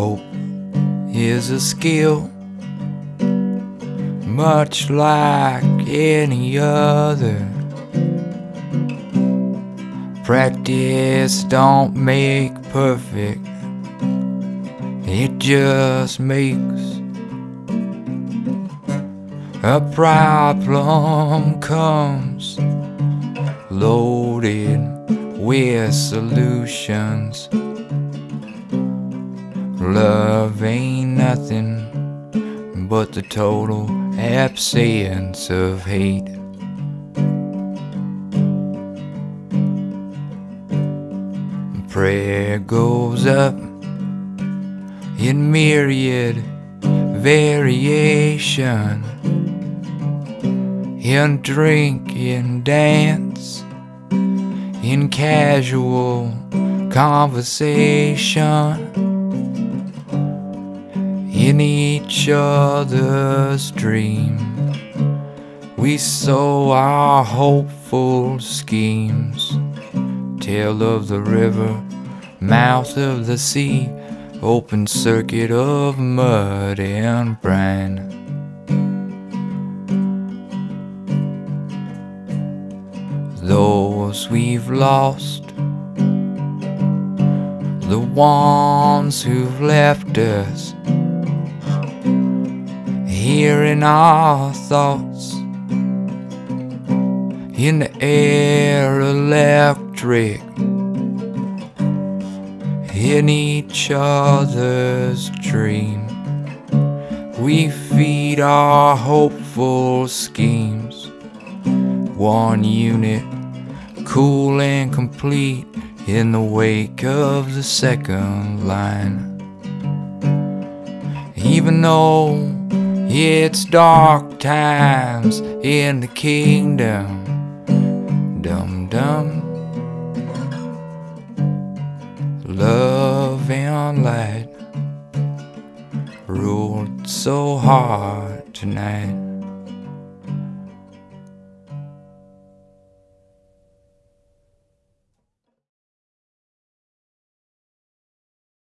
Hope is a skill, much like any other. Practice don't make perfect, it just makes a problem comes loaded with solutions. Love ain't nothing but the total absence of hate. Prayer goes up in myriad variation. In drink, in dance, in casual conversation in each other's dream. We sow our hopeful schemes. Tail of the river, mouth of the sea, open circuit of mud and brine. Those we've lost, the ones who've left us here in our thoughts, in the air electric, in each other's dream. We feed our hopeful schemes, one unit, cool and complete in the wake of the second line. Even though it's dark times in the kingdom. Dum dum. Love and light ruled so hard tonight.